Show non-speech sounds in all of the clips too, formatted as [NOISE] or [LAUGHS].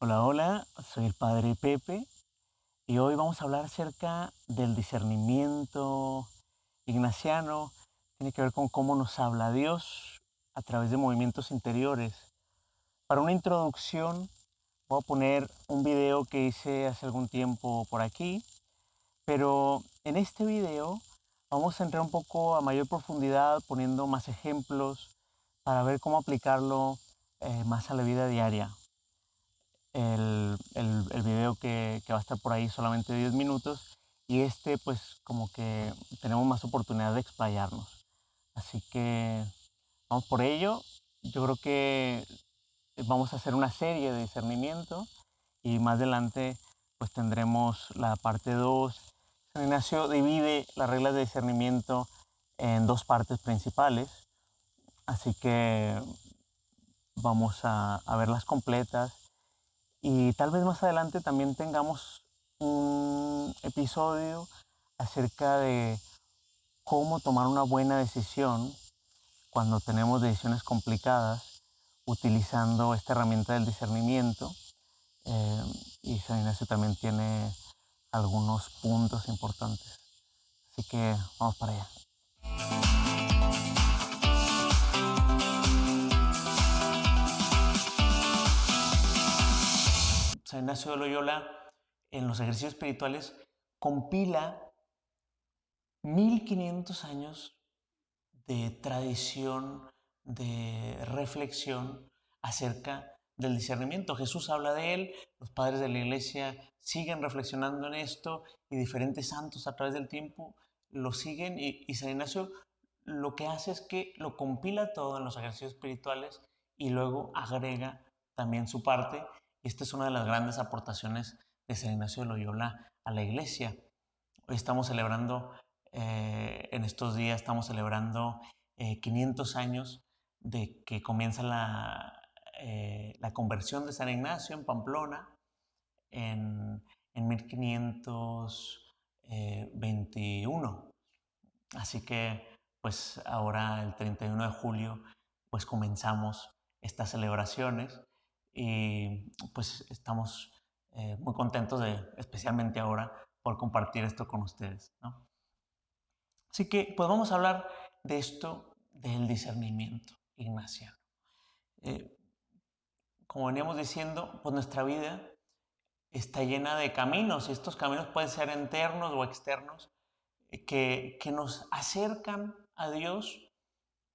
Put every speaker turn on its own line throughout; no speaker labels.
Hola, hola, soy el Padre Pepe y hoy vamos a hablar acerca del discernimiento ignaciano. Tiene que ver con cómo nos habla Dios a través de movimientos interiores. Para una introducción voy a poner un video que hice hace algún tiempo por aquí, pero en este video vamos a entrar un poco a mayor profundidad poniendo más ejemplos para ver cómo aplicarlo eh, más a la vida diaria el, el, video que, que, va a estar por ahí solamente 10 minutos y este pues como que tenemos más oportunidad de explayarnos. Así que vamos por ello. Yo creo que vamos a hacer una serie de discernimiento y más adelante pues tendremos la parte 2. San Ignacio divide las reglas de discernimiento en dos partes principales. Así que vamos a, a verlas completas y tal vez más adelante también tengamos un episodio acerca de cómo tomar una buena decisión cuando tenemos decisiones complicadas utilizando esta herramienta del discernimiento. Eh, y San Ignacio también tiene algunos puntos importantes. Así que vamos para allá. San Ignacio de Loyola, en los ejercicios espirituales, compila 1500 años de tradición, de reflexión acerca del discernimiento. Jesús habla de él, los padres de la iglesia siguen reflexionando en esto y diferentes santos a través del tiempo lo siguen y, San Ignacio lo que hace es que lo compila todo en los ejercicios espirituales y luego agrega también su parte esta es una de las grandes aportaciones de San Ignacio de Loyola a la iglesia. Hoy estamos celebrando, eh, en estos días estamos celebrando 500 eh, años de que comienza la, eh, la, conversión de San Ignacio en Pamplona en, en 1521. Así que pues ahora el 31 de julio pues comenzamos estas celebraciones y pues estamos eh, muy contentos de, especialmente ahora, por compartir esto con ustedes. Así que pues vamos a hablar de esto del discernimiento ignaciano. Eh, como veníamos diciendo, pues nuestra vida está llena de caminos y estos caminos pueden ser internos o externos eh, que, que nos acercan a Dios,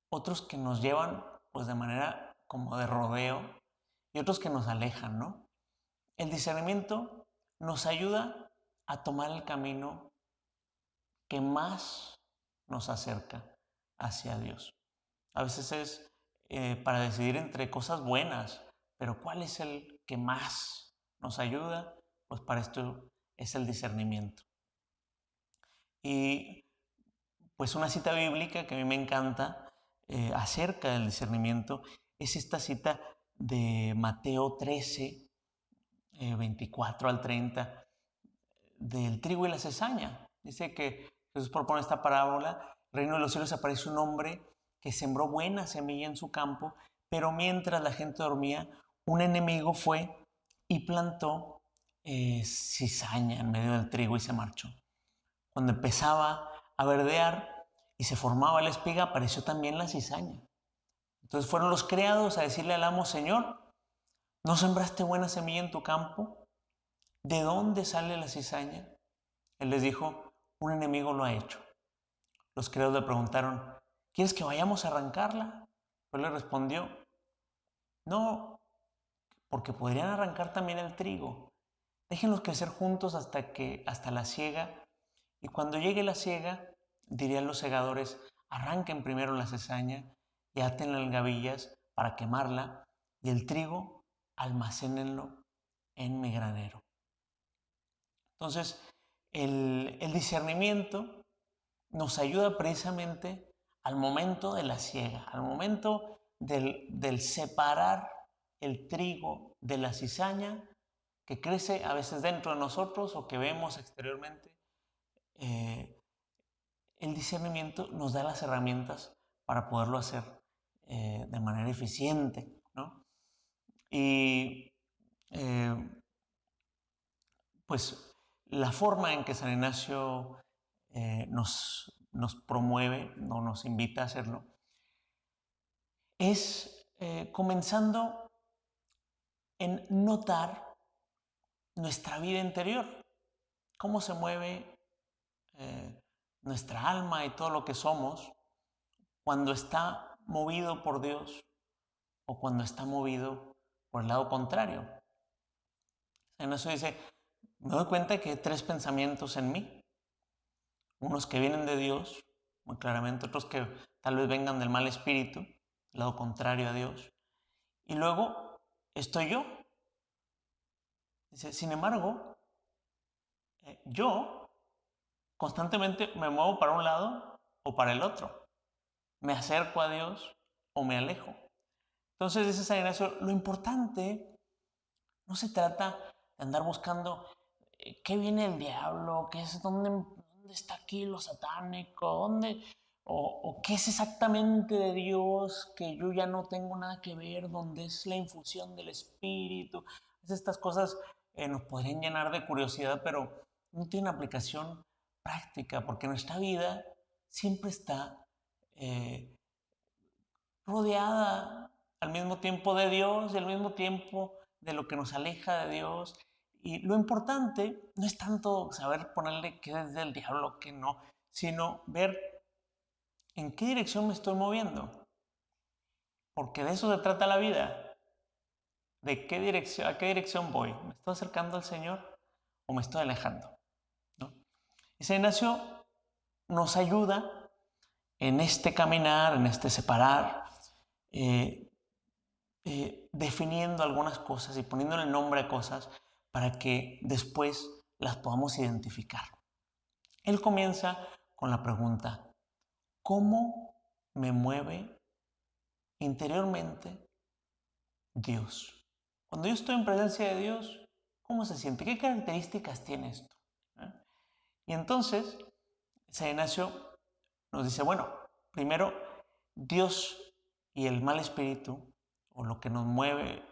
otros que nos llevan pues de manera como de rodeo y otros que nos alejan, ¿no? El discernimiento nos ayuda a tomar el camino que más nos acerca hacia Dios. A veces es eh, para decidir entre cosas buenas, pero ¿cuál es el que más nos ayuda? Pues para esto es el discernimiento. Y pues una cita bíblica que a mí me encanta eh, acerca del discernimiento es esta cita de Mateo 13, 24 eh, al 30, del trigo y la cesaña. Dice que Jesús propone esta parábola, reino de los cielos aparece un hombre que sembró buena semilla en su campo, pero mientras la gente dormía, un enemigo fue y plantó eh, cizaña en medio del trigo y se marchó. Cuando empezaba a verdear y se formaba la espiga, apareció también la cizaña. Entonces fueron los criados a decirle al amo, Señor, ¿no sembraste buena semilla en tu campo? ¿De dónde sale la cizaña? Él les dijo, un enemigo lo ha hecho. Los criados le preguntaron, ¿quieres que vayamos a arrancarla? Él le respondió, no, porque podrían arrancar también el trigo. Déjenlos crecer juntos hasta que hasta la siega y cuando llegue la siega, dirían los segadores, arranquen primero la cizaña y aten en gavillas para quemarla, y el trigo almacénenlo en mi granero. Entonces, el, discernimiento nos ayuda precisamente al momento de la siega, al momento del, separar el trigo de la cizaña que crece a veces dentro de nosotros o que vemos exteriormente. Eh, el discernimiento nos da las herramientas para poderlo hacer eh, de manera eficiente. ¿no? Y eh, pues la forma en que San Ignacio eh, nos, nos promueve, no nos invita a hacerlo, es comenzando en notar nuestra vida interior, cómo se mueve nuestra alma y todo lo que somos cuando está movido por Dios o cuando está movido por el lado contrario. En eso dice, me doy cuenta que hay tres pensamientos en mí unos que vienen de Dios, muy claramente, otros que tal vez vengan del mal espíritu, lado contrario a Dios. Y luego estoy yo. Dice, sin embargo, eh, yo constantemente me muevo para un lado o para el otro. Me acerco a Dios o me alejo. Entonces dice San Ignacio, lo importante no se trata de andar buscando eh, qué viene el diablo, qué es ¿dónde está aquí lo satánico? ¿Dónde? O, qué es exactamente de Dios que yo ya no tengo nada que ver? ¿Dónde es la infusión del Espíritu? Estas cosas eh, nos podrían llenar de curiosidad, pero no tienen aplicación práctica, porque nuestra vida siempre está eh, rodeada al mismo tiempo de Dios y al mismo tiempo de lo que nos aleja de Dios y lo importante no es tanto saber ponerle qué es del diablo, qué no, sino ver en qué dirección me estoy moviendo. Porque de eso se trata la vida. ¿De qué dirección, a qué dirección voy? ¿Me estoy acercando al Señor o me estoy alejando? ¿No? Ese Ignacio nos ayuda en este caminar, en este separar, eh, eh, definiendo algunas cosas y poniéndole nombre a cosas para que después las podamos identificar. Él comienza con la pregunta, ¿cómo me mueve interiormente Dios? Cuando yo estoy en presencia de Dios, ¿cómo se siente? ¿Qué características tiene esto? ¿Eh? Y entonces, San Ignacio nos dice, bueno, primero, Dios y el mal espíritu, o lo que nos mueve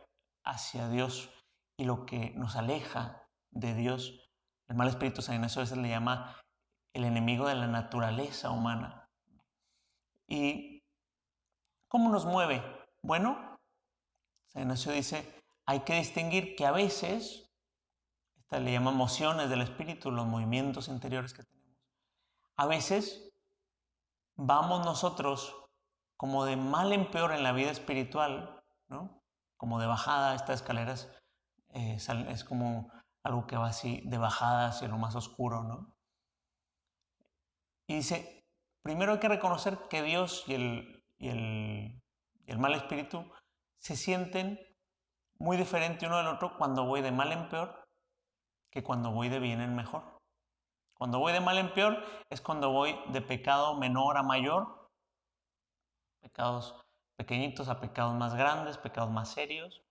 hacia Dios, y lo que nos aleja de Dios. El mal espíritu San Ignacio a veces le llama el enemigo de la naturaleza humana. ¿Y cómo nos mueve? Bueno, San Ignacio dice, hay que distinguir que a veces, esta le llama emociones del espíritu, los movimientos interiores que tenemos, a veces vamos nosotros como de mal en peor en la vida espiritual, ¿no? como de bajada, estas escaleras eh, es como algo que va así de bajada hacia lo más oscuro, ¿no? Y dice, primero hay que reconocer que Dios y el, y el, y el mal espíritu se sienten muy diferente uno del otro cuando voy de mal en peor que cuando voy de bien en mejor. Cuando voy de mal en peor es cuando voy de pecado menor a mayor, pecados pequeñitos a pecados más grandes, pecados más serios.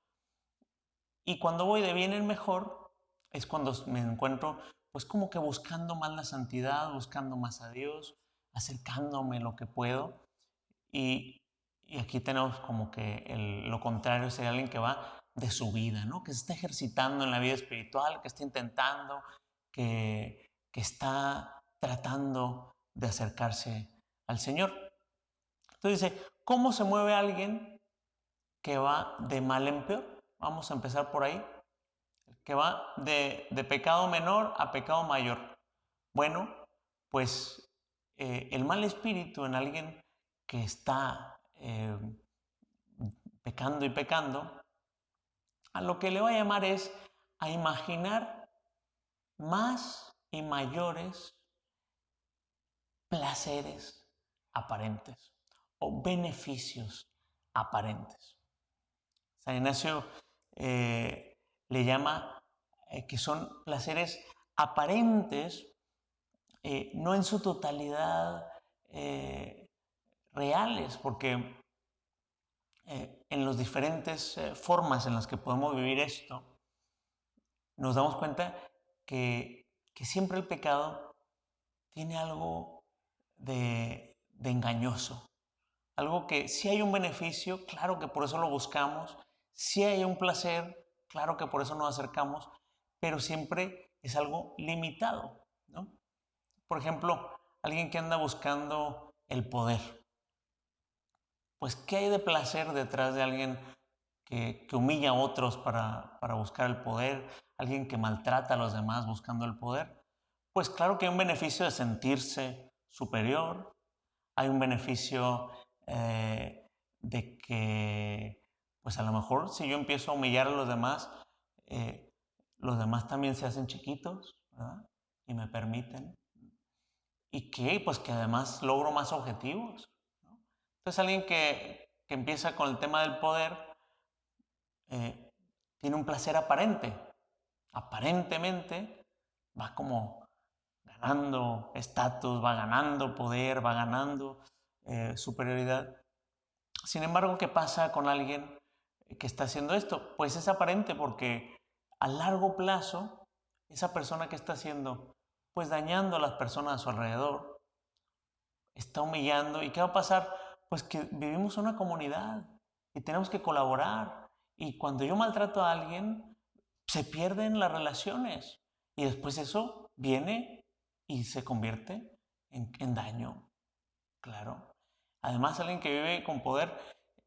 Y cuando voy de bien en mejor, es cuando me encuentro pues como que buscando más la santidad, buscando más a Dios, acercándome lo que puedo. Y, aquí tenemos como que lo contrario sería alguien que va de su vida, ¿no? Que se está ejercitando en la vida espiritual, que está intentando, que, que está tratando de acercarse al Señor. Entonces dice, ¿cómo se mueve alguien que va de mal en peor? Vamos a empezar por ahí. Que va de, pecado menor a pecado mayor. Bueno, pues eh, el mal espíritu en alguien que está eh, pecando y pecando, a lo que le va a llamar es a imaginar más y mayores placeres aparentes o beneficios aparentes. San Ignacio eh, le llama eh, que son placeres aparentes, eh, no en su totalidad reales, porque en las diferentes formas en las que podemos vivir esto, nos damos cuenta que, siempre el pecado tiene algo de, de engañoso, algo que si hay un beneficio, claro que por eso lo buscamos, si hay un placer, claro que por eso nos acercamos, pero siempre es algo limitado, ¿no? Por ejemplo, alguien que anda buscando el poder. Pues, ¿qué hay de placer detrás de alguien que, humilla a otros para, para buscar el poder? Alguien que maltrata a los demás buscando el poder. Pues claro que hay un beneficio de sentirse superior, hay un beneficio eh, de que, pues a lo mejor si yo empiezo a humillar a los demás, eh, los demás también se hacen chiquitos, ¿verdad? Y me permiten. Y que, pues que además logro más objetivos. Entonces alguien que, empieza con el tema del poder eh, tiene un placer aparente. Aparentemente va como ganando estatus, va ganando poder, va ganando eh, superioridad. Sin embargo, ¿qué pasa con alguien que está haciendo esto? Pues es aparente porque a largo plazo, esa persona que está haciendo, pues dañando a las personas a su alrededor, está humillando. ¿Y qué va a pasar? Pues que vivimos en una comunidad y tenemos que colaborar. Y cuando yo maltrato a alguien, se pierden las relaciones. Y después eso viene y se convierte en, daño. Claro. Además, alguien que vive con poder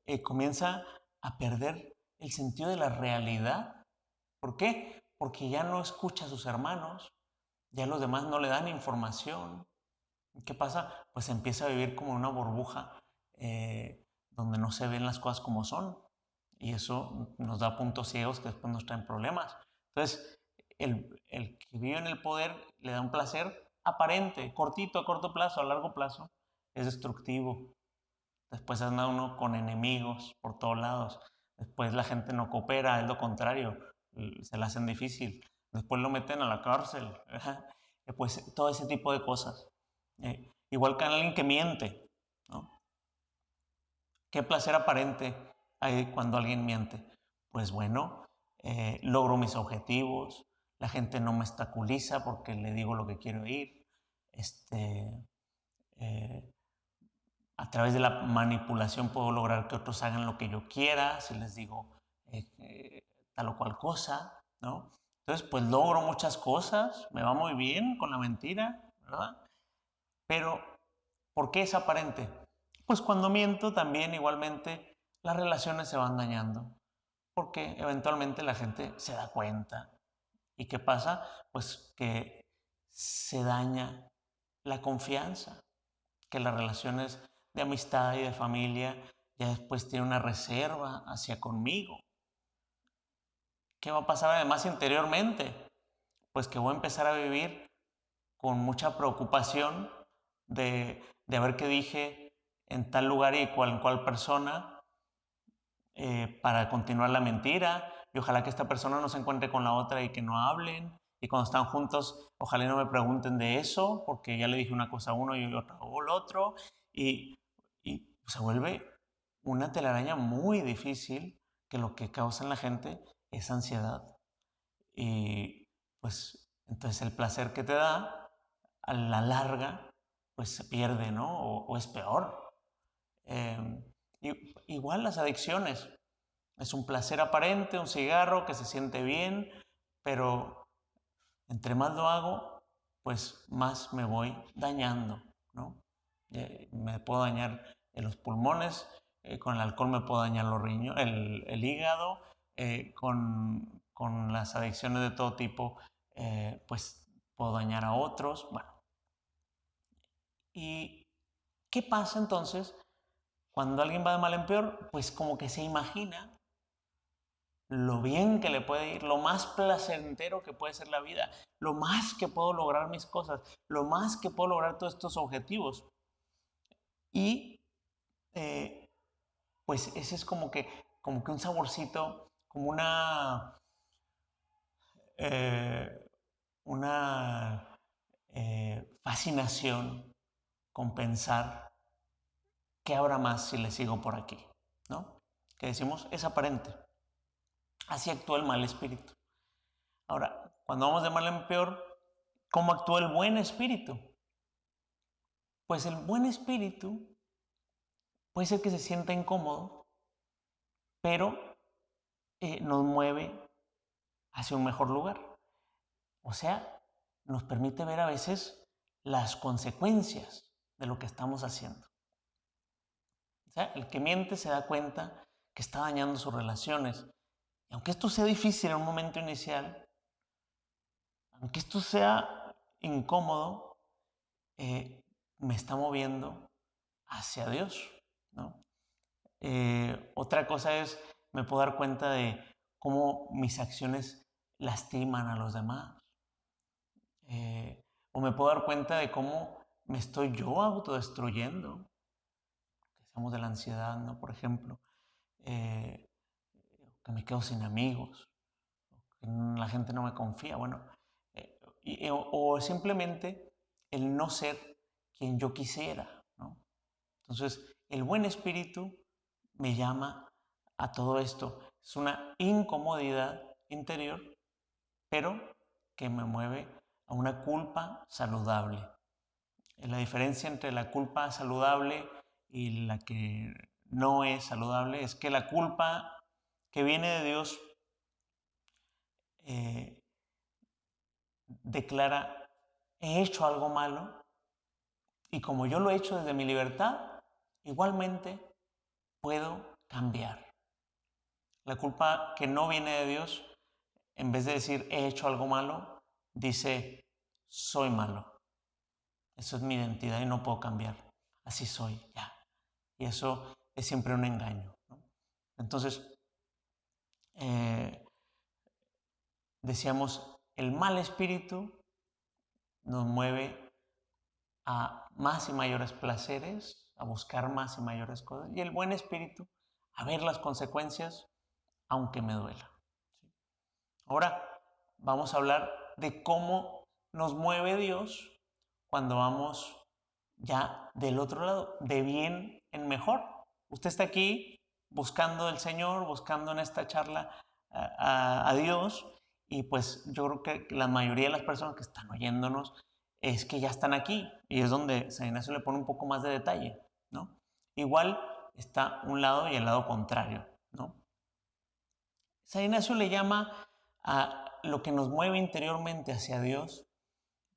eh, comienza a perder el sentido de la realidad. ¿Por qué? Porque ya no escucha a sus hermanos, ya los demás no le dan información. ¿Qué pasa? Pues empieza a vivir como una burbuja eh, donde no se ven las cosas como son. Y eso nos da puntos ciegos que después nos traen problemas. Entonces, el, el que vive en el poder le da un placer aparente, cortito, a corto plazo, a largo plazo, es destructivo. Después anda uno con enemigos por todos lados. Después la gente no coopera, es lo contrario, se la hacen difícil. Después lo meten a la cárcel. [LAUGHS] Pues todo ese tipo de cosas. Eh, igual que alguien que miente. ¿Qué placer aparente cuando alguien miente? Pues bueno, eh, logro mis objetivos, la gente no me estaculiza porque le digo lo que quiero oír. Este, eh, a través de la manipulación puedo lograr que otros hagan lo que yo quiera, si les digo eh, tal o cual cosa, ¿no? Entonces, pues logro muchas cosas, me va muy bien con la mentira, ¿verdad? Pero, ¿por qué es aparente? Pues cuando miento también igualmente las relaciones se van dañando, porque eventualmente la gente se da cuenta. ¿Y qué pasa? Pues que se daña la confianza, que las relaciones de amistad y de familia ya después tienen una reserva hacia conmigo. ¿Qué va a pasar además interiormente? Pues que voy a empezar a vivir con mucha preocupación de, de ver qué dije en tal lugar y cual, cual persona eh, para continuar la mentira. Y ojalá que esta persona no se encuentre con la otra y que no hablen. Y cuando están juntos, ojalá no me pregunten de eso, porque ya le dije una cosa a uno y otra al otro. Y, se vuelve una telaraña muy difícil que lo que causa en la gente es ansiedad. Y pues entonces el placer que te da, a la larga, pues se pierde, ¿no? O, es peor. Igual las adicciones. Es un placer aparente, un cigarro que se siente bien, pero entre más lo hago, pues más me voy dañando, ¿no? Eh, me puedo dañar en los pulmones, eh, con el alcohol me puedo dañar los riñones, el, hígado, eh, con, con, las adicciones de todo tipo, pues puedo dañar a otros, bueno. ¿Y qué pasa entonces cuando alguien va de mal en peor? Pues como que se imagina lo bien que le puede ir, lo más placentero que puede ser la vida, lo más que puedo lograr mis cosas, lo más que puedo lograr todos estos objetivos. Y eh, pues ese es como que, como que un saborcito, como una, eh, una eh, fascinación con pensar qué habrá más si le sigo por aquí, ¿no? Que decimos, es aparente. Así actúa el mal espíritu. Ahora, cuando vamos de mal en peor, ¿cómo actúa el buen espíritu? Pues el buen espíritu puede ser que se sienta incómodo, pero eh, nos mueve hacia un mejor lugar. O sea, nos permite ver a veces las consecuencias de lo que estamos haciendo. Sea, el que miente se da cuenta que está dañando sus relaciones. Y aunque esto sea difícil en un momento inicial, aunque esto sea incómodo, eh, me está moviendo hacia Dios. Eh, otra cosa es, me puedo dar cuenta de cómo mis acciones lastiman a los demás. Eh, o me puedo dar cuenta de cómo me estoy yo autodestruyendo. De la ansiedad, ¿no? Por ejemplo. Eh, que me quedo sin amigos. Que la gente no me confía. Bueno, o, simplemente el no ser quien yo quisiera. Entonces, el buen espíritu me llama a todo esto. Es una incomodidad interior, pero que me mueve a una culpa saludable. La diferencia entre la culpa saludable y la que no es saludable es que la culpa que viene de Dios eh, declara, he hecho algo malo y como yo lo he hecho desde mi libertad, igualmente puedo cambiar. La culpa que no viene de Dios, en vez de decir he hecho algo malo, dice soy malo. Eso es mi identidad y no puedo cambiar. Así soy, ya. Y eso es siempre un engaño. Entonces, eh, decíamos, el mal espíritu nos mueve a más y mayores placeres, a buscar más y mayores cosas, y el buen espíritu a ver las consecuencias, aunque me duela. Ahora vamos a hablar de cómo nos mueve Dios cuando vamos ya del otro lado, de bien en mejor. Usted está aquí buscando el Señor, buscando en esta charla a, Dios, y pues yo creo que la mayoría de las personas que están oyéndonos es que ya están aquí, y es donde San Ignacio le pone un poco más de detalle, ¿no? Igual está un lado y el lado contrario, ¿no? San Ignacio le llama a lo que nos mueve interiormente hacia Dios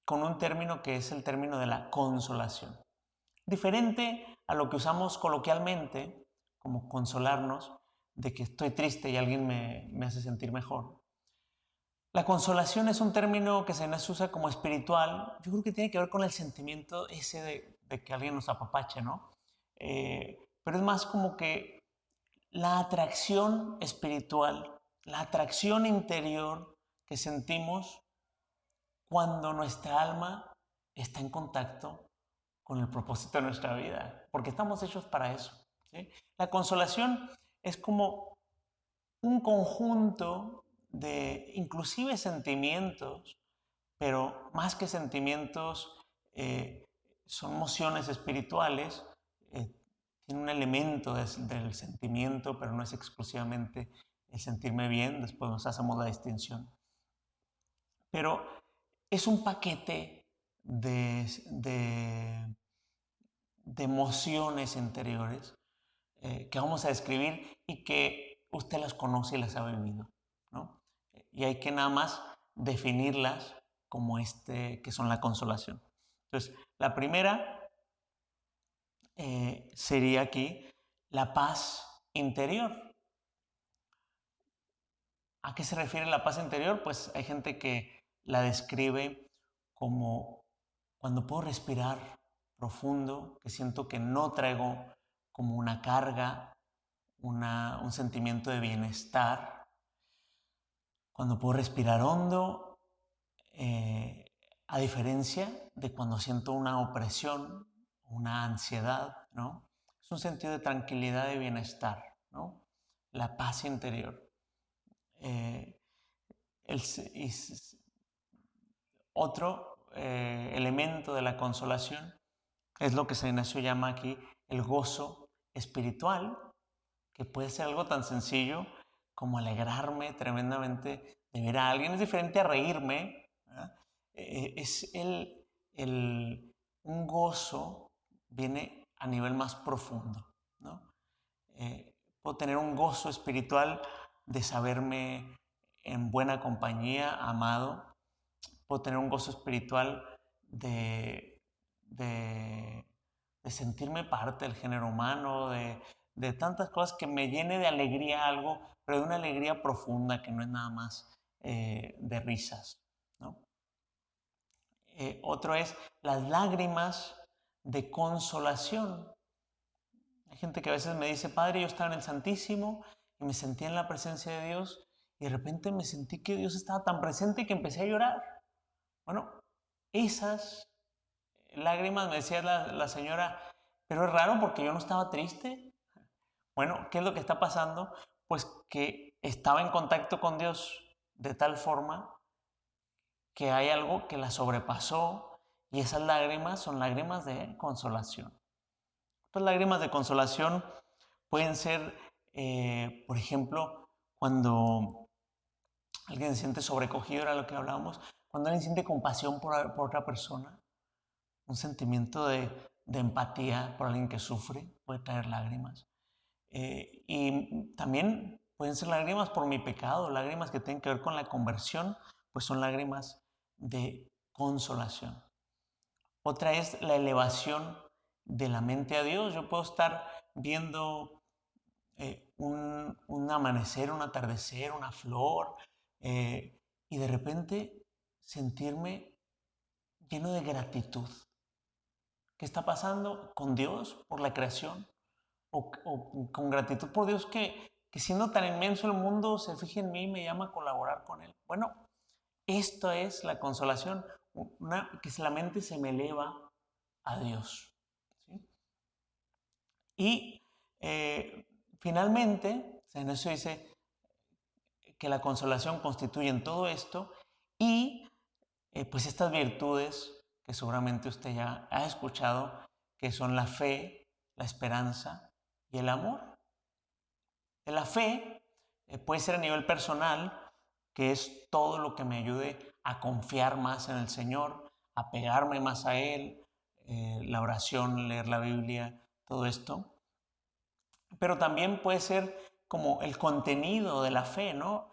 con un término que es el término de la consolación. Diferente a lo que usamos coloquialmente, como consolarnos de que estoy triste y alguien me, hace sentir mejor. La consolación es un término que se nos usa como espiritual. Yo creo que tiene que ver con el sentimiento ese de, que alguien nos apapache, ¿no? Eh, pero es más como que la atracción espiritual, la atracción interior que sentimos cuando nuestra alma está en contacto con el propósito de nuestra vida, porque estamos hechos para eso. La consolación es como un conjunto de inclusive sentimientos, pero más que sentimientos, eh, son emociones espirituales, eh, tiene un elemento del sentimiento, pero no es exclusivamente el sentirme bien, después nos hacemos la distinción. Pero es un paquete de, de, emociones interiores eh, que vamos a describir y que usted las conoce y las ha vivido. ¿no? Y hay que nada más definirlas como este, que son la consolación. Entonces, la primera eh, sería aquí la paz interior. ¿A qué se refiere la paz interior? Pues hay gente que la describe como cuando puedo respirar profundo, que siento que no traigo como una carga, un sentimiento de bienestar. Cuando puedo respirar hondo, eh, a diferencia de cuando siento una opresión, una ansiedad, ¿no? Es un sentido de tranquilidad y bienestar, ¿no? La paz interior. Eh, otro eh, elemento de la consolación es lo que San Ignacio llama aquí el gozo espiritual, que puede ser algo tan sencillo como alegrarme tremendamente de ver a alguien. Es diferente a reírme. Eh, es el, el, un gozo viene a nivel más profundo. ¿no? Eh, puedo tener un gozo espiritual de saberme en buena compañía, amado, puedo tener un gozo espiritual de, de, sentirme parte del género humano, de, de, tantas cosas que me llene de alegría algo, pero de una alegría profunda que no es nada más eh, de risas. ¿no? Eh, otro es las lágrimas de consolación. Hay gente que a veces me dice, Padre, yo estaba en el Santísimo y me sentí en la presencia de Dios y de repente me sentí que Dios estaba tan presente que empecé a llorar. Bueno, esas lágrimas, me decía la, señora, pero es raro porque yo no estaba triste. Bueno, ¿qué es lo que está pasando? Pues que estaba en contacto con Dios de tal forma que hay algo que la sobrepasó y esas lágrimas son lágrimas de consolación. Otras lágrimas de consolación pueden ser, eh, por ejemplo, cuando alguien se siente sobrecogido, era lo que hablábamos, cuando alguien siente compasión por, otra persona, un sentimiento de, empatía por alguien que sufre, puede traer lágrimas. Eh, y también pueden ser lágrimas por mi pecado, lágrimas que tienen que ver con la conversión, pues son lágrimas de consolación. Otra es la elevación de la mente a Dios. Yo puedo estar viendo eh, un, amanecer, un atardecer, una flor, eh, y de repente sentirme lleno de gratitud. ¿Qué está pasando con Dios por la creación? O, con gratitud por Dios que, que, siendo tan inmenso el mundo se fije en mí y me llama a colaborar con Él. Bueno, esto es la consolación, una, que la mente se me eleva a Dios. Y eh, finalmente, en eso dice que la consolación constituye en todo esto y eh, pues estas virtudes que seguramente usted ya ha escuchado, que son la fe, la esperanza y el amor. La fe eh, puede ser a nivel personal, que es todo lo que me ayude a confiar más en el Señor, a pegarme más a Él, eh, la oración, leer la Biblia, todo esto. Pero también puede ser como el contenido de la fe, ¿no?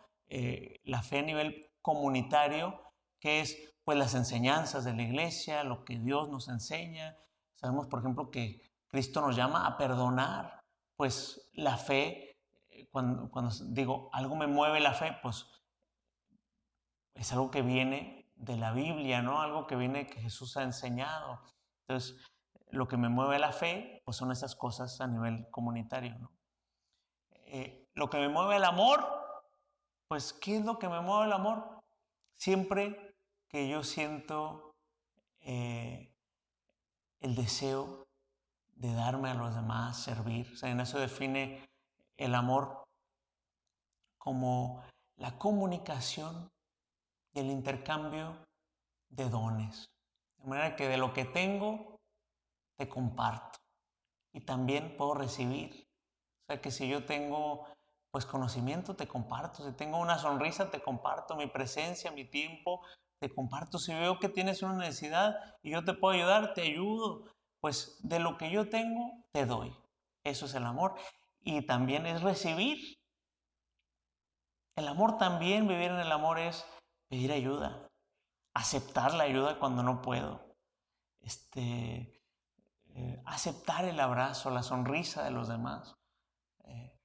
la fe a nivel comunitario, que es pues las enseñanzas de la iglesia, lo que Dios nos enseña. Sabemos, por ejemplo, que Cristo nos llama a perdonar, pues la fe, cuando, cuando digo algo me mueve la fe, pues es algo que viene de la Biblia, ¿no? Algo que viene que Jesús ha enseñado. Entonces, lo que me mueve la fe, pues son esas cosas a nivel comunitario, ¿no? Eh, lo que me mueve el amor, pues, ¿qué es lo que me mueve el amor? Siempre que yo siento eh, el deseo de darme a los demás, servir. En eso define el amor como la comunicación y el intercambio de dones. De manera que de lo que tengo, te comparto. Y también puedo recibir. O sea, que si yo tengo pues conocimiento, te comparto. Si tengo una sonrisa, te comparto mi presencia, mi tiempo, te comparto. Si veo que tienes una necesidad y yo te puedo ayudar, te ayudo. Pues de lo que yo tengo, te doy. Eso es el amor. Y también es recibir. El amor también, vivir en el amor es pedir ayuda, aceptar la ayuda cuando no puedo, este, eh, aceptar el abrazo, la sonrisa de los demás. Eh,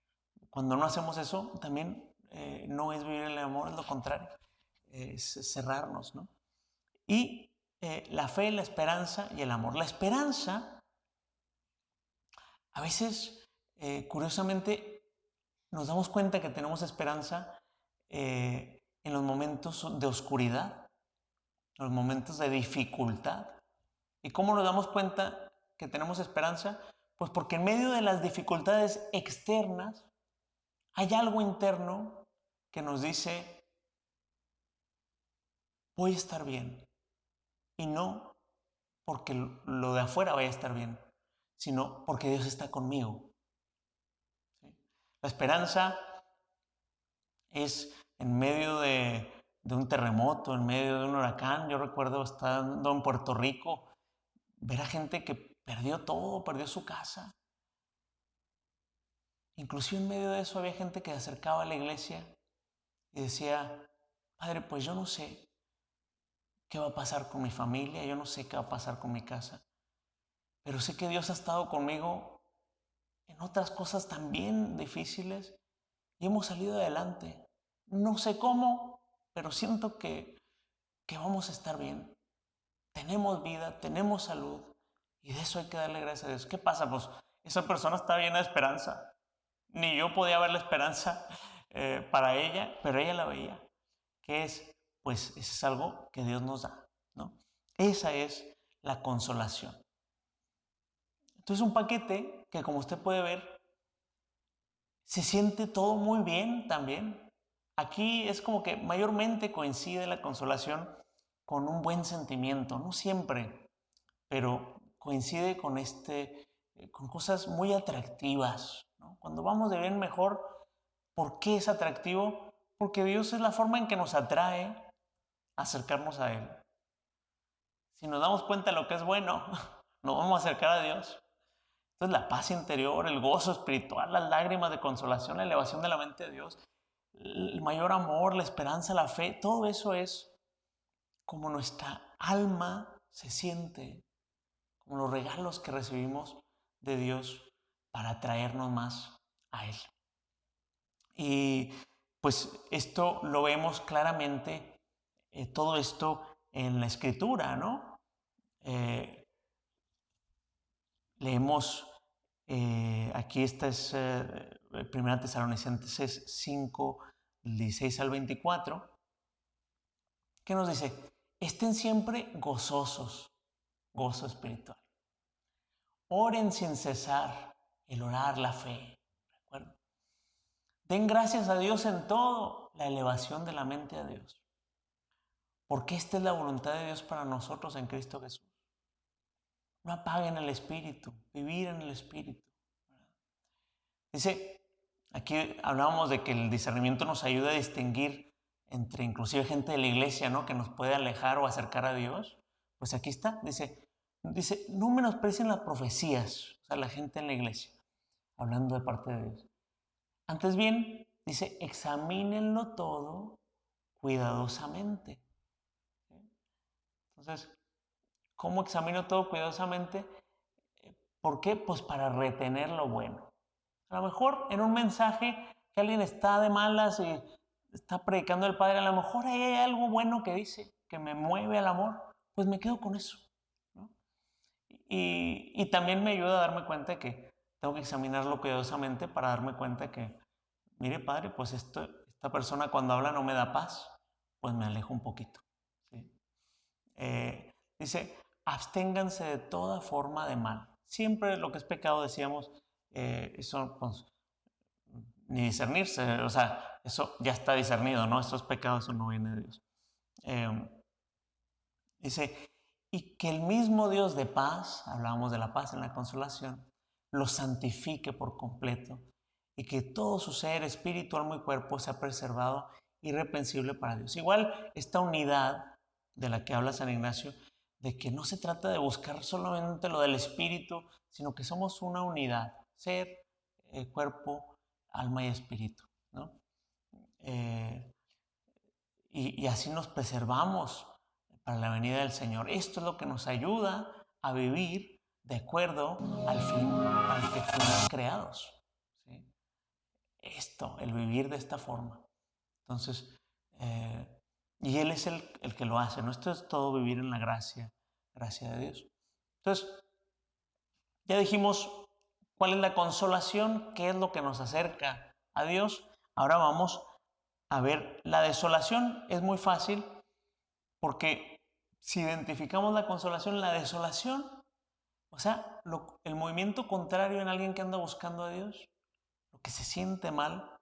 cuando no hacemos eso, también eh, no es vivir en el amor, es lo contrario es cerrarnos, ¿no? Y eh, la fe, la esperanza y el amor. La esperanza, a veces, eh, curiosamente, nos damos cuenta que tenemos esperanza eh, en los momentos de oscuridad, en los momentos de dificultad. ¿Y cómo nos damos cuenta que tenemos esperanza? Pues porque en medio de las dificultades externas hay algo interno que nos dice, voy a estar bien. Y no porque lo de afuera vaya a estar bien, sino porque Dios está conmigo. La esperanza es en medio de, un terremoto, en medio de un huracán. Yo recuerdo estando en Puerto Rico, ver a gente que perdió todo, perdió su casa. Inclusive en medio de eso había gente que se acercaba a la iglesia y decía, Padre, pues yo no sé, qué va a pasar con mi familia, yo no sé qué va a pasar con mi casa, pero sé que Dios ha estado conmigo en otras cosas también difíciles y hemos salido adelante. No sé cómo, pero siento que, que vamos a estar bien. Tenemos vida, tenemos salud y de eso hay que darle gracias a Dios. ¿Qué pasa? Pues esa persona está llena de esperanza. Ni yo podía ver la esperanza eh, para ella, pero ella la veía. ¿Qué es? Pues eso es algo que Dios nos da. ¿no? Esa es la consolación. Entonces un paquete que como usted puede ver, se siente todo muy bien también. Aquí es como que mayormente coincide la consolación con un buen sentimiento, no siempre, pero coincide con, este, eh, con cosas muy atractivas. Cuando vamos de bien mejor, ¿por qué es atractivo? Porque Dios es la forma en que nos atrae acercarnos a Él. Si nos damos cuenta de lo que es bueno, [LAUGHS] nos vamos a acercar a Dios. Entonces la paz interior, el gozo espiritual, las lágrimas de consolación, la elevación de la mente de Dios, el mayor amor, la esperanza, la fe, todo eso es como nuestra alma se siente como los regalos que recibimos de Dios para traernos más a Él. Y pues esto lo vemos claramente, eh, todo esto en la escritura, ¿no? Eh, leemos, eh, aquí esta es Primera Tesalonicenses 5, 16 al 24, que nos dice, estén siempre gozosos gozo espiritual. Oren sin cesar, el orar, la fe. Den gracias a Dios en todo, la elevación de la mente a Dios. Porque esta es la voluntad de Dios para nosotros en Cristo Jesús. No apaguen el espíritu, vivir en el espíritu. Dice, aquí hablábamos de que el discernimiento nos ayuda a distinguir entre inclusive gente de la iglesia, ¿no? Que nos puede alejar o acercar a Dios. Pues aquí está, dice, Dice, no menosprecien las profecías, o sea, la gente en la iglesia, hablando de parte de Dios. Antes bien, dice, examínenlo todo cuidadosamente. Entonces, ¿cómo examino todo cuidadosamente? ¿Por qué? Pues para retener lo bueno. A lo mejor en un mensaje que alguien está de malas y está predicando el Padre, a lo mejor ahí hay algo bueno que dice, que me mueve al amor, pues me quedo con eso. Y, también me ayuda a darme cuenta de que tengo que examinarlo cuidadosamente para darme cuenta que, mire padre, pues esto, esta persona cuando habla no me da paz, pues me alejo un poquito. Eh, dice, absténganse de toda forma de mal. Siempre lo que es pecado, decíamos, eh, eso pues, ni discernirse, o sea, eso ya está discernido, ¿no? Estos pecados, eso no viene de Dios. Eh, dice, y que el mismo Dios de paz, hablábamos de la paz en la consolación, lo santifique por completo y que todo su ser, espíritu, alma y cuerpo sea preservado irrepensible para Dios. Igual esta unidad de la que habla San Ignacio, de que no se trata de buscar solamente lo del espíritu, sino que somos una unidad, ser, eh, cuerpo, alma y espíritu. Eh, y, así nos preservamos para la venida del Señor. Esto es lo que nos ayuda a vivir de acuerdo al fin al que fuimos creados. Esto, el vivir de esta forma. Entonces, eh, y Él es el, el, que lo hace. ¿no? Esto es todo vivir en la gracia, gracia de Dios. Entonces, ya dijimos cuál es la consolación, qué es lo que nos acerca a Dios. Ahora vamos a ver la desolación. Es muy fácil porque si identificamos la consolación, la desolación, o sea, el movimiento contrario en alguien que anda buscando a Dios, lo que se siente mal,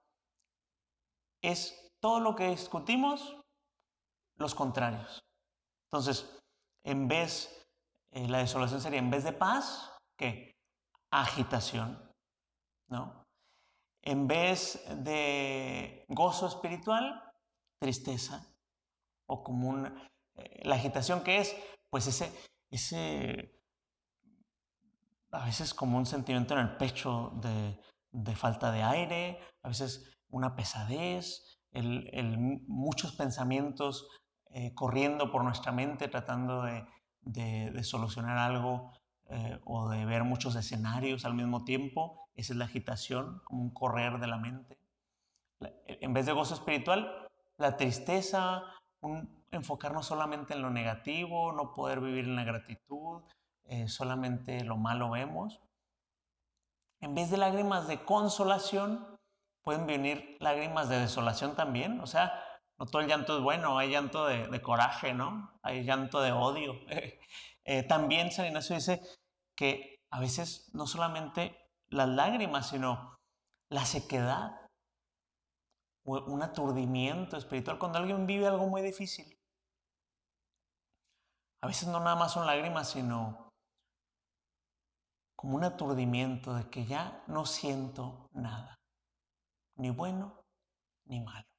es todo lo que discutimos, los contrarios. Entonces, en vez, eh, la desolación sería en vez de paz, ¿qué? Agitación, ¿no? En vez de gozo espiritual, tristeza, o como un, la agitación que es, pues ese, ese, a veces como un sentimiento en el pecho de, falta de aire, a veces una pesadez, el, muchos pensamientos eh, corriendo por nuestra mente tratando de, de, solucionar algo eh, o de ver muchos escenarios al mismo tiempo. Esa es la agitación, como un correr de la mente. En vez de gozo espiritual, la tristeza, un enfocarnos solamente en lo negativo, no poder vivir en la gratitud, eh, solamente lo malo vemos. En vez de lágrimas de consolación, pueden venir lágrimas de desolación también. O sea, no todo el llanto es bueno, hay llanto de, coraje, ¿no? Hay llanto de odio. [LAUGHS] Eh, también San Ignacio dice que a veces no solamente las lágrimas, sino la sequedad, un aturdimiento espiritual, cuando alguien vive algo muy difícil. A veces no nada más son lágrimas, sino como un aturdimiento de que ya no siento nada, ni bueno ni malo.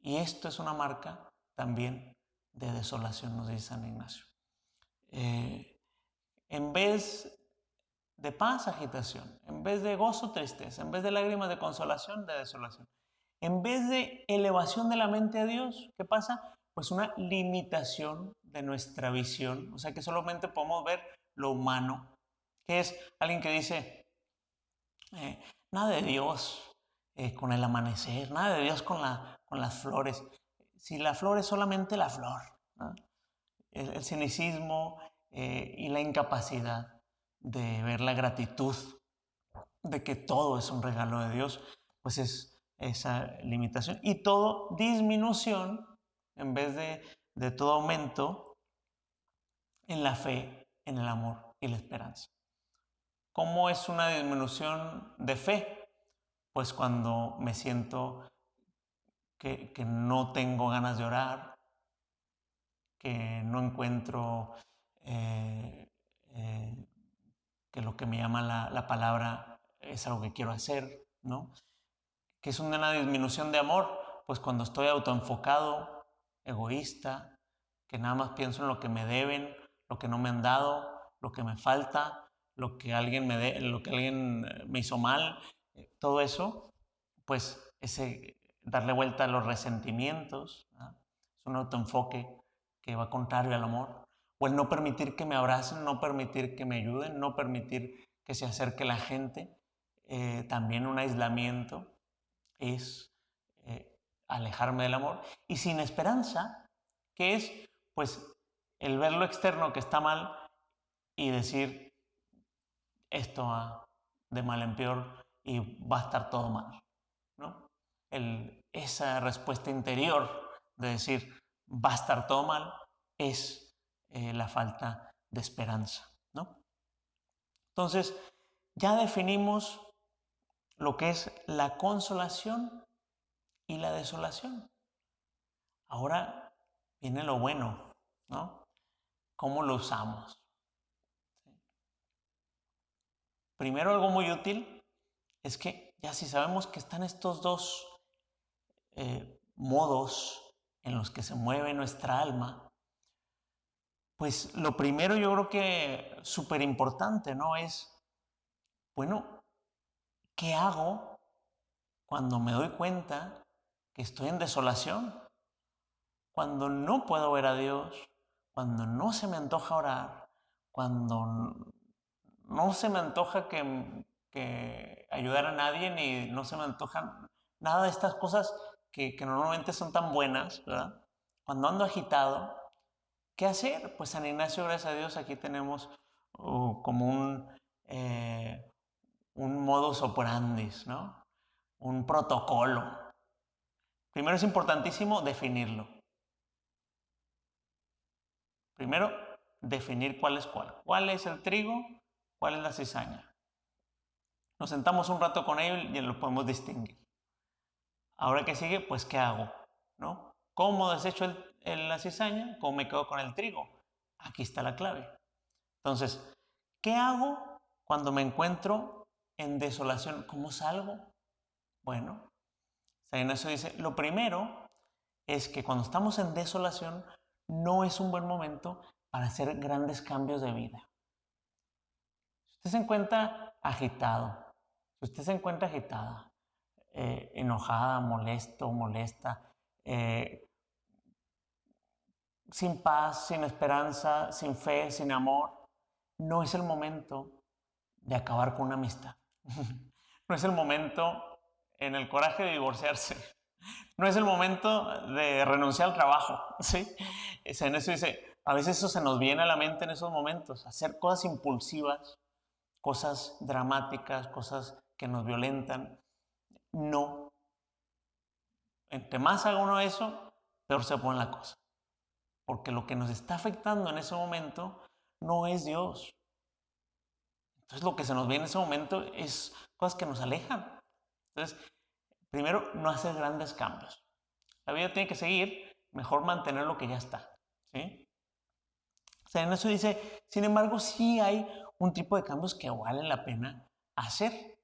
Y esto es una marca también de desolación, nos dice San Ignacio. Eh, en vez de paz, agitación. En vez de gozo, tristeza. En vez de lágrimas de consolación, de desolación. En vez de elevación de la mente a Dios, ¿qué pasa? Pues una limitación de nuestra visión. O sea que solamente podemos ver lo humano. Que es alguien que dice, eh, nada de Dios eh, con el amanecer, nada de Dios con la, con las flores. Si la flor es solamente la flor, el, cynicismo eh, y la incapacidad de ver la gratitud de que todo es un regalo de Dios, pues es esa limitación. Y todo disminución en vez de, de todo aumento en la fe, en el amor y la esperanza. ¿Cómo es una disminución de fe? Pues cuando me siento que, no tengo ganas de orar, que no encuentro eh, eh, que lo que me llama la, palabra es algo que quiero hacer, ¿no? Que es una disminución de amor, pues cuando estoy autoenfocado, egoísta, que nada más pienso en lo que me deben, lo que no me han dado, lo que me falta, lo que alguien me, de, lo que alguien me hizo mal, eh, todo eso, pues ese, darle vuelta a los resentimientos, es un autoenfoque que va contrario al amor, o el no permitir que me abracen, no permitir que me ayuden, no permitir que se acerque la gente, eh, también un aislamiento es eh, alejarme del amor, y sin esperanza, que es pues el ver lo externo que está mal y decir esto va de mal en peor y va a estar todo mal, ¿no? Esa respuesta interior de decir va a estar todo mal es eh, la falta de esperanza. ¿no? Entonces, ya definimos lo que es la consolación y la desolación. Ahora viene lo bueno, ¿no? ¿Cómo lo usamos? Primero, algo muy útil es que ya si sabemos que están estos dos eh, modos en los que se mueve nuestra alma, pues lo primero yo creo que súper importante, ¿no? Es, bueno, ¿qué hago cuando me doy cuenta que estoy en desolación? Cuando no puedo ver a Dios, cuando no se me antoja orar, cuando no se me antoja que, ayudar a nadie, ni no se me antoja nada de estas cosas que, normalmente son tan buenas, ¿verdad? Cuando ando agitado, ¿qué hacer? Pues San Ignacio, gracias a Dios, aquí tenemos uh, como un, eh, un modus operandi, ¿no? Un protocolo. Primero es importantísimo definirlo. Primero, definir cuál es cuál. ¿Cuál es el trigo? ¿Cuál es la cizaña? Nos sentamos un rato con ellos y lo podemos distinguir. Ahora que sigue, pues ¿qué hago? ¿No? ¿Cómo desecho el, la cizaña? ¿Cómo me quedo con el trigo? Aquí está la clave. Entonces, ¿qué hago cuando me encuentro en desolación? ¿Cómo salgo? Bueno, San Ignacio dice, lo primero es que cuando estamos en desolación no es un buen momento para hacer grandes cambios de vida. Si usted se encuentra agitado, si usted se encuentra agitada, eh, enojada, molesto, molesta, eh, sin paz, sin esperanza, sin fe, sin amor, no es el momento de acabar con una amistad. [LAUGHS] no es el momento en el coraje de divorciarse. No es el momento de renunciar al trabajo. [LAUGHS] ¿sí? En eso dice, a veces eso se nos viene a la mente en esos momentos, hacer cosas impulsivas, cosas dramáticas, cosas que nos violentan. No. Entre más haga uno eso, peor se pone la cosa. Porque lo que nos está afectando en ese momento no es Dios. Entonces lo que se nos viene en ese momento es cosas que nos alejan. Entonces, primero, no hacer grandes cambios. La vida tiene que seguir, mejor mantener lo que ya está. ¿sí? O sea, en eso dice, sin embargo, sí hay un tipo de cambios que valen la pena hacer.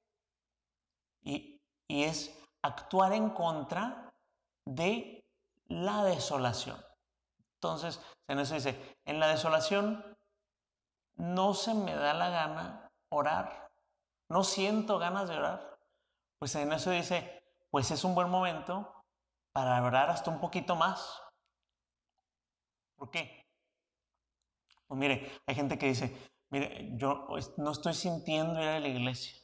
Y es actuar en contra de la desolación. Entonces, en eso dice, en la desolación no se me da la gana orar, no siento ganas de orar. Pues en eso dice, pues es un buen momento para orar hasta un poquito más. ¿Por qué? Pues mire, hay gente que dice, mire, yo no estoy sintiendo ir a la iglesia,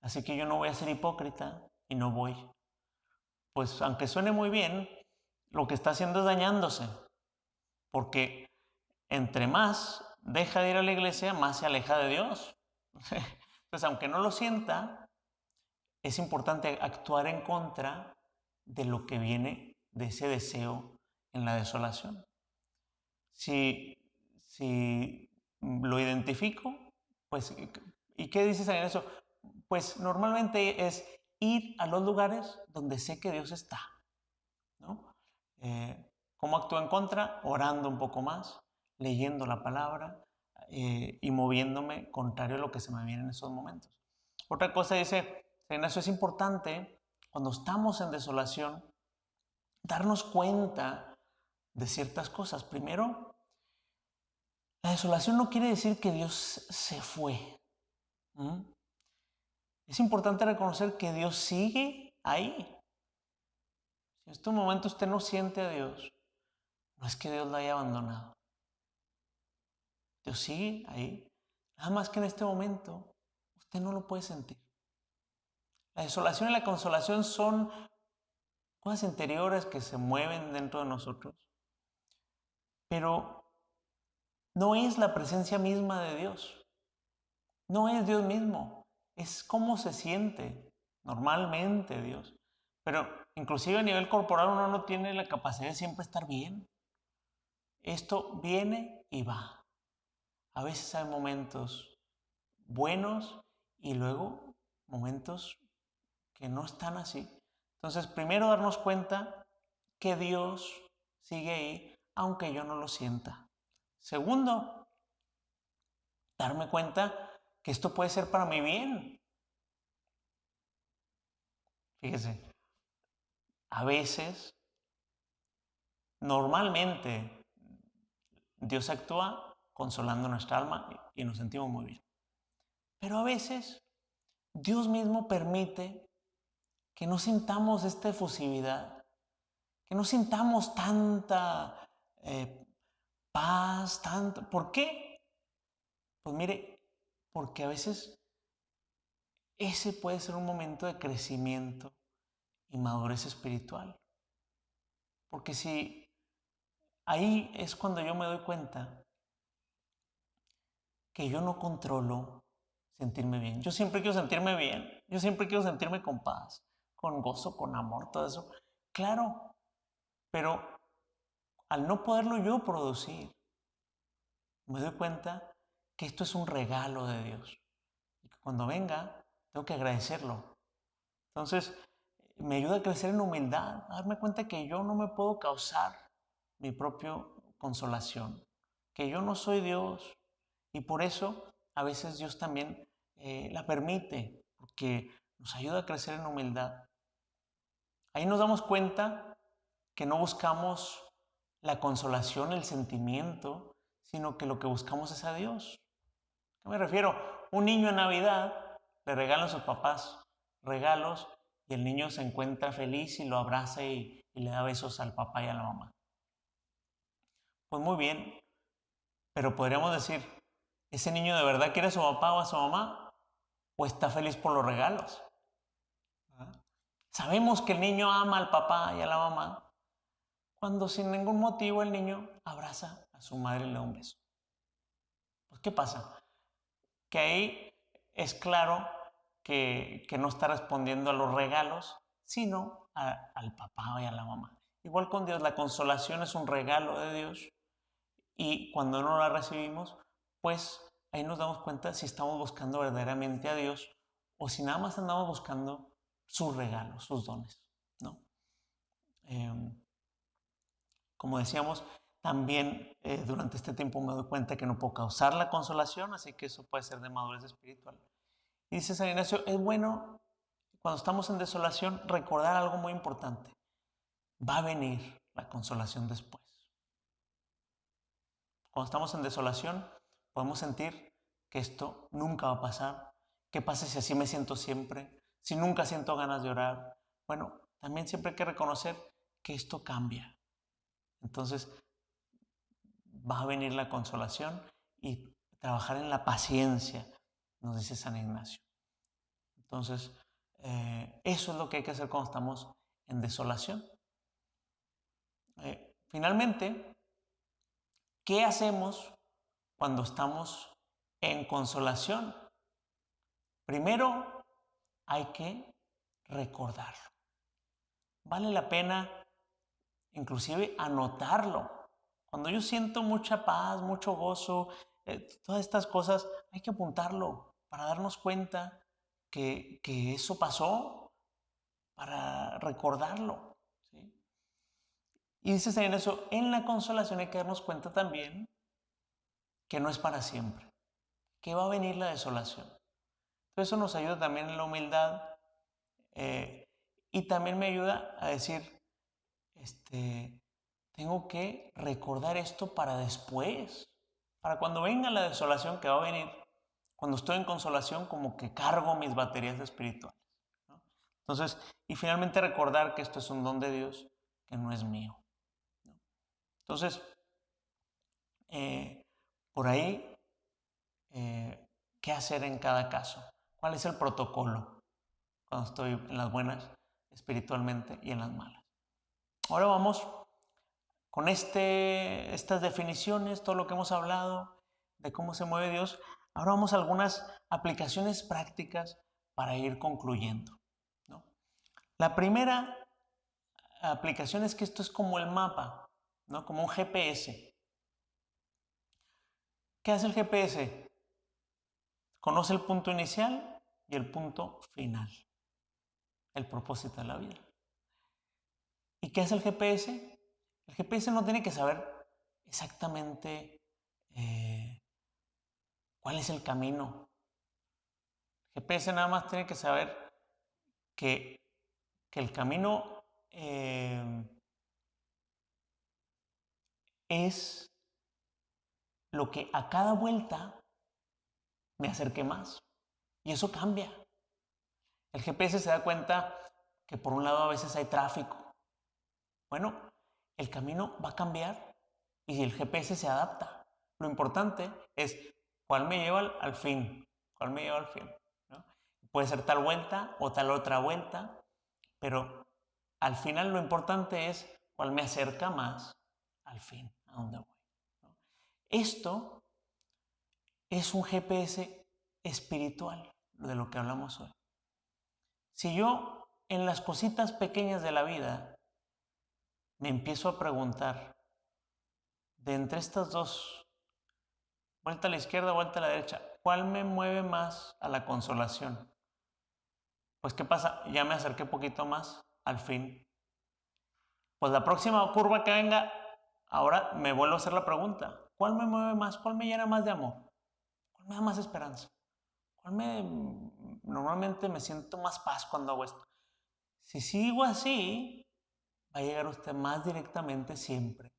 así que yo no voy a ser hipócrita y no voy. Pues aunque suene muy bien, lo que está haciendo es dañándose, porque entre más deja de ir a la iglesia, más se aleja de Dios. [LAUGHS] Entonces, aunque no lo sienta, es importante actuar en contra de lo que viene de ese deseo en la desolación. Si, si lo identifico, pues, ¿y qué dices en eso? Pues normalmente es ir a los lugares donde sé que Dios está. ¿no? Eh, ¿Cómo actúo en contra? Orando un poco más, leyendo la palabra eh, y moviéndome contrario a lo que se me viene en esos momentos. Otra cosa dice, eso es importante cuando estamos en desolación, darnos cuenta de ciertas cosas. Primero, la desolación no quiere decir que Dios se fue. Es importante reconocer que Dios sigue ahí. Si en este momento usted no siente a Dios, no es que Dios la haya abandonado. Dios sigue ahí. Nada más que en este momento usted no lo puede sentir. La desolación y la consolación son cosas interiores que se mueven dentro de nosotros. Pero no es la presencia misma de Dios. No es Dios mismo. Es cómo se siente normalmente Dios. Pero inclusive a nivel corporal uno no tiene la capacidad de siempre estar bien. Esto viene y va. A veces hay momentos buenos y luego momentos que no están así. Entonces, primero darnos cuenta que Dios sigue ahí, aunque yo no lo sienta. Segundo, darme cuenta esto puede ser para mi bien. Fíjese, a veces, normalmente, Dios actúa consolando nuestra alma y nos sentimos muy bien. Pero a veces Dios mismo permite que no sintamos esta efusividad, que no sintamos tanta eh, paz, tanto. ¿Por qué? Pues mire, porque a veces ese puede ser un momento de crecimiento y madurez espiritual. Porque si Ahí es cuando yo me doy cuenta que yo no controlo sentirme bien. Yo siempre quiero sentirme bien. Yo siempre quiero sentirme con paz, con gozo, con amor, todo eso. Claro, pero al no poderlo yo producir, me doy cuenta que esto es un regalo de Dios. Y que cuando venga, tengo que agradecerlo. Entonces, me ayuda a crecer en humildad, a darme cuenta que yo no me puedo causar mi propia consolación, que yo no soy Dios y por eso a veces Dios también eh, la permite, porque nos ayuda a crecer en humildad. Ahí nos damos cuenta que no buscamos la consolación, el sentimiento, sino que lo que buscamos es a Dios. ¿Qué me refiero? Un niño en Navidad le regalan a sus papás regalos y el niño se encuentra feliz y lo abraza y le da besos al papá y a la mamá. Pues muy bien, pero podríamos decir, ¿ese niño de verdad quiere a su papá o a su mamá? ¿O está feliz por los regalos? Sabemos que el niño ama al papá y a la mamá cuando sin ningún motivo el niño abraza a su madre y le da un beso. Pues, ¿qué pasa? Que ahí es claro que, no está respondiendo a los regalos, sino al papá y a la mamá. Igual con Dios, la consolación es un regalo de Dios y cuando no la recibimos, pues ahí nos damos cuenta si estamos buscando verdaderamente a Dios o si nada más andamos buscando sus regalos, sus dones. ¿no? Em, como decíamos, también eh, durante este tiempo me doy cuenta que no puedo causar la consolación, así que eso puede ser de madurez espiritual. Y dice San Ignacio, es bueno cuando estamos en desolación recordar algo muy importante. Va a venir la consolación después. Cuando estamos en desolación podemos sentir que esto nunca va a pasar. ¿Qué pasa si así me siento siempre? Si nunca siento ganas de orar. Bueno, también siempre hay que reconocer que esto cambia. Entonces, va a venir la consolación y trabajar en la paciencia, nos dice San Ignacio. Entonces, eh, eso es lo que hay que hacer cuando estamos en desolación. Eh, finalmente, ¿qué hacemos cuando estamos en consolación? Primero, hay que recordarlo. Vale la pena inclusive anotarlo. Cuando yo siento mucha paz, mucho gozo, eh, todas estas cosas, hay que apuntarlo para darnos cuenta que, eso pasó, para recordarlo. Y dice en eso, en la consolación hay que darnos cuenta también que no es para siempre, que va a venir la desolación. Entonces eso nos ayuda también en la humildad eh, y también me ayuda a decir, este, tengo que recordar esto para después, para cuando venga la desolación que va a venir, cuando estoy en consolación, como que cargo mis baterías espirituales. Entonces, y finalmente recordar que esto es un don de Dios, que no es mío. Entonces, eh, por ahí, eh, ¿qué hacer en cada caso? ¿Cuál es el protocolo cuando estoy en las buenas espiritualmente y en las malas? Ahora vamos con este, estas definiciones, todo lo que hemos hablado de cómo se mueve Dios. Ahora vamos a algunas aplicaciones prácticas para ir concluyendo. La primera aplicación es que esto es como el mapa, ¿no? como un GPS. ¿Qué hace el GPS? Conoce el punto inicial y el punto final, el propósito de la vida. ¿Y qué hace el GPS? El GPS no tiene que saber exactamente eh, cuál es el camino. El GPS nada más tiene que saber que, el camino eh, es lo que a cada vuelta me acerque más. Y eso cambia. El GPS se da cuenta que por un lado a veces hay tráfico, bueno, el camino va a cambiar y el GPS se adapta. Lo importante es cuál me lleva al, fin, cuál me lleva al fin. Puede ser tal vuelta o tal otra vuelta, pero al final lo importante es cuál me acerca más al fin, a donde voy. Esto es un GPS espiritual, de lo que hablamos hoy. Si yo en las cositas pequeñas de la vida me empiezo a preguntar, de entre estas dos, vuelta a la izquierda, vuelta a la derecha, ¿cuál me mueve más a la consolación? Pues ¿qué pasa? Ya me acerqué poquito más al fin. Pues la próxima curva que venga, ahora me vuelvo a hacer la pregunta, ¿cuál me mueve más? ¿Cuál me llena más de amor? ¿Cuál me da más esperanza? ¿Cuál me normalmente me siento más paz cuando hago esto? Si sigo así, a llegar usted más directamente siempre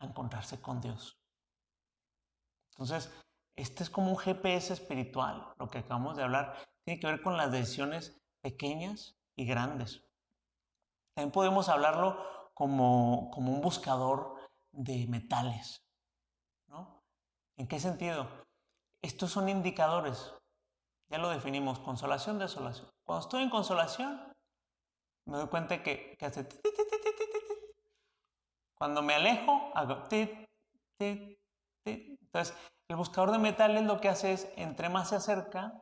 a encontrarse con Dios. Entonces, este es como un GPS espiritual, lo que acabamos de hablar. Tiene que ver con las decisiones pequeñas y grandes. También podemos hablarlo como, como un buscador de metales. ¿no? ¿En qué sentido? Estos son indicadores. Ya lo definimos, consolación, desolación. Cuando estoy en consolación, me doy cuenta que, que hace... Cuando me alejo, hago... Entonces, el buscador de metales lo que hace es, entre más se acerca,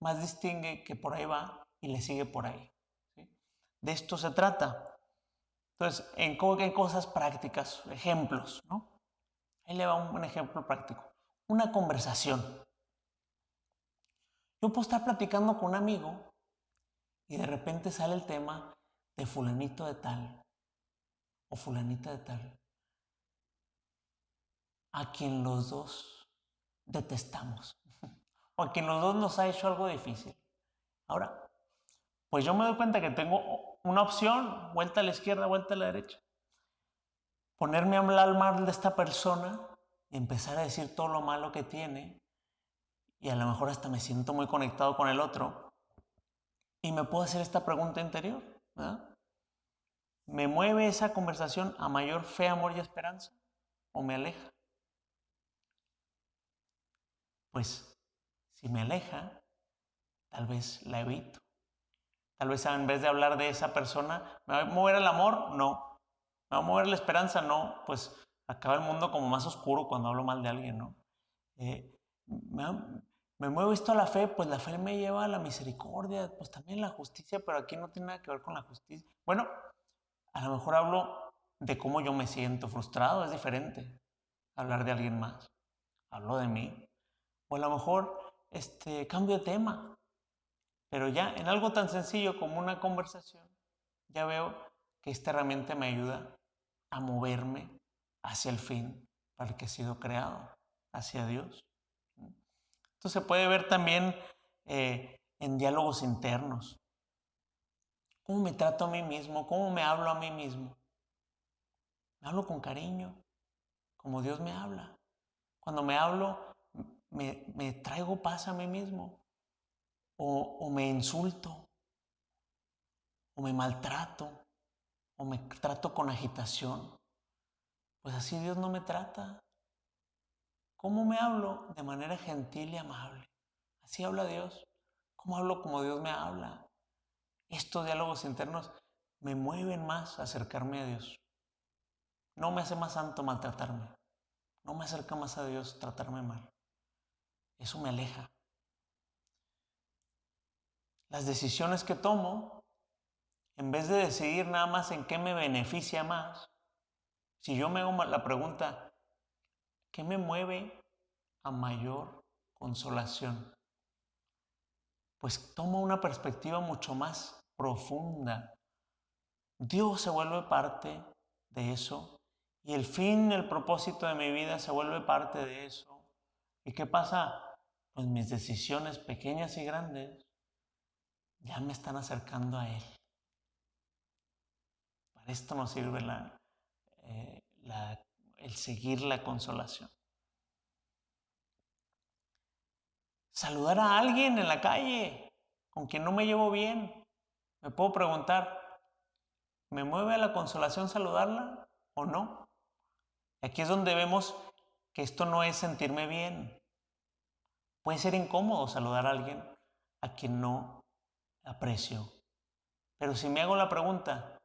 más distingue que por ahí va y le sigue por ahí. De esto se trata. Entonces, en, cosas prácticas, ejemplos, ¿no? Ahí le va un, ejemplo práctico. Una conversación. Yo puedo estar platicando con un amigo y de repente sale el tema de fulanito de tal o fulanita de tal, a quien los dos detestamos o a quien los dos nos ha hecho algo difícil. Ahora, pues yo me doy cuenta que tengo una opción, vuelta a la izquierda, vuelta a la derecha. Ponerme a hablar mal de esta persona y empezar a decir todo lo malo que tiene y a lo mejor hasta me siento muy conectado con el otro y me puedo hacer esta pregunta interior. ¿Me mueve esa conversación a mayor fe, amor y esperanza o me aleja? Pues si me aleja, tal vez la evito. Tal vez en vez de hablar de esa persona, ¿me va a mover el amor? No. ¿Me va a mover la esperanza? No. Pues acaba el mundo como más oscuro cuando hablo mal de alguien, ¿no? Eh, me, muevo esto a la fe, pues la fe me lleva a la misericordia, pues también la justicia, pero aquí no tiene nada que ver con la justicia. Bueno, a lo mejor hablo de cómo yo me siento frustrado, es diferente hablar de alguien más. Hablo de mí. O a lo mejor este, cambio de tema. Pero ya en algo tan sencillo como una conversación, ya veo que esta herramienta me ayuda a moverme hacia el fin para el que he sido creado, hacia Dios. Esto se puede ver también eh, en diálogos internos. ¿Cómo me trato a mí mismo? ¿Cómo me hablo a mí mismo? Me hablo con cariño, como Dios me habla. Cuando me hablo, me, traigo paz a mí mismo, o, me insulto, o me maltrato, o me trato con agitación. Pues así Dios no me trata. ¿Cómo me hablo? De manera gentil y amable. Así habla Dios. ¿Cómo hablo como Dios me habla? Estos diálogos internos me mueven más a acercarme a Dios. No me hace más santo maltratarme. No me acerca más a Dios tratarme mal. Eso me aleja. Las decisiones que tomo, en vez de decidir nada más en qué me beneficia más, si yo me hago la pregunta, ¿qué me mueve a mayor consolación? Pues tomo una perspectiva mucho más profunda. Dios se vuelve parte de eso y el fin, el propósito de mi vida se vuelve parte de eso. ¿Y qué pasa? pues mis decisiones pequeñas y grandes ya me están acercando a Él. Para esto nos sirve eh, el seguir la consolación. Saludar a alguien en la calle con quien no me llevo bien. Me puedo preguntar, ¿me mueve a la consolación saludarla o no? Aquí es donde vemos que esto no es sentirme bien, Puede ser incómodo saludar a alguien a quien no aprecio. Pero si me hago la pregunta,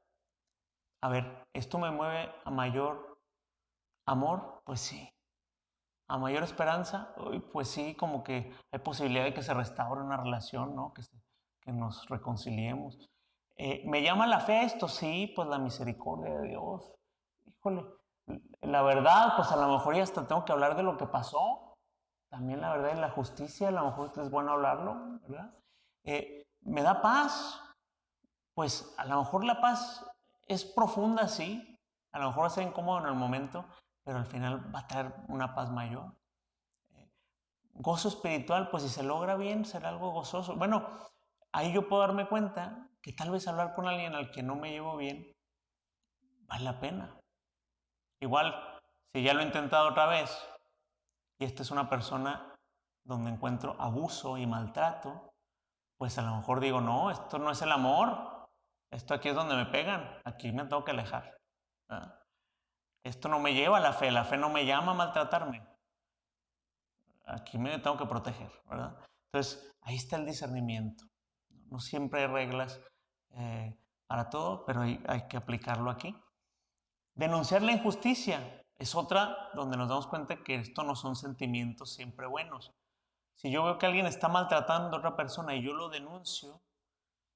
a ver, ¿esto me mueve a mayor amor? Pues sí. ¿A mayor esperanza? Pues sí, como que hay posibilidad de que se restaure una relación, ¿no? Que, nos reconciliemos. Eh, ¿Me llama la fe esto? Sí, pues la misericordia de Dios. Híjole, la verdad, pues a lo mejor ya hasta tengo que hablar de lo que pasó, también la verdad es la justicia, a lo mejor es bueno hablarlo, ¿verdad? Eh, ¿Me da paz? Pues a lo mejor la paz es profunda, sí, a lo mejor va a ser incómodo en el momento, pero al final va a traer una paz mayor. Eh, gozo espiritual, pues si se logra bien, será algo gozoso. Bueno, ahí yo puedo darme cuenta que tal vez hablar con alguien al que no me llevo bien vale la pena. Igual, si ya lo he intentado otra vez y esta es una persona donde encuentro abuso y maltrato, pues a lo mejor digo, no, esto no es el amor, esto aquí es donde me pegan, aquí me tengo que alejar. Esto no me lleva a la fe, la fe no me llama a maltratarme. Aquí me tengo que proteger, ¿verdad? Entonces, ahí está el discernimiento. No siempre hay reglas eh, para todo, pero hay, hay que aplicarlo aquí. Denunciar la injusticia es otra donde nos damos cuenta que esto no son sentimientos siempre buenos. Si yo veo que alguien está maltratando a otra persona y yo lo denuncio,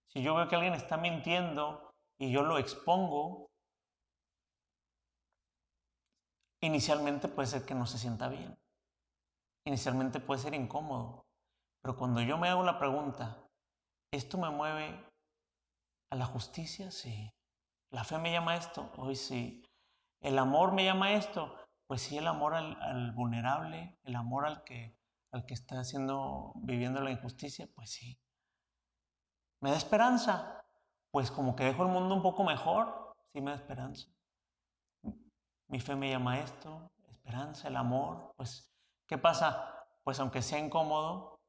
si yo veo que alguien está mintiendo y yo lo expongo, inicialmente puede ser que no se sienta bien. Inicialmente puede ser incómodo. Pero cuando yo me hago la pregunta, ¿esto me mueve a la justicia? Sí. ¿La fe me llama esto? Hoy sí. ¿El amor me llama esto? Pues sí, el amor al, vulnerable, el amor al que, al que está haciendo, viviendo la injusticia, pues sí. ¿Me da esperanza? Pues como que dejo el mundo un poco mejor, sí me da esperanza. Mi fe me llama a esto, esperanza, el amor, pues ¿qué pasa? Pues aunque sea incómodo,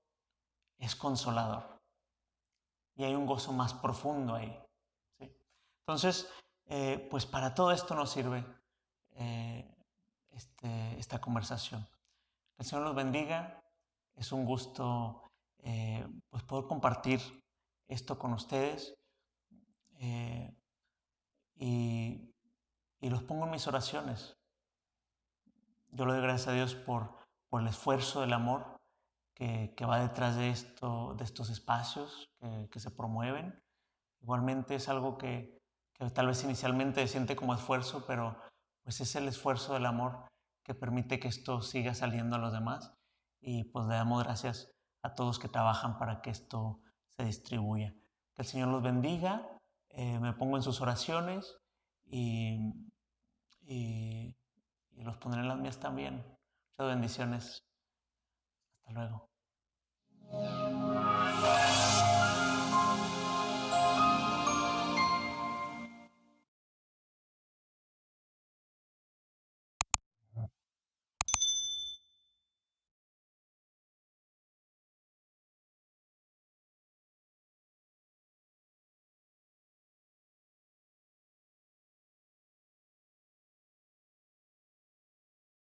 es consolador. Y hay un gozo más profundo ahí. Entonces, eh, pues para todo esto nos sirve eh, este, esta conversación. Que el Señor los bendiga. Es un gusto eh, pues poder compartir esto con ustedes. y, y, los pongo en mis oraciones. Yo le doy gracias a Dios por, por el esfuerzo del amor que, que va detrás de, esto, de estos espacios que, que, se promueven. Igualmente es algo que, que tal vez inicialmente se siente como esfuerzo, pero pues es el esfuerzo del amor que permite que esto siga saliendo a los demás. Y pues le damos gracias a todos que trabajan para que esto se distribuya. Que el Señor los bendiga, eh, me pongo en sus oraciones y, y, los pondré en las mías también. Muchas bendiciones. Hasta luego.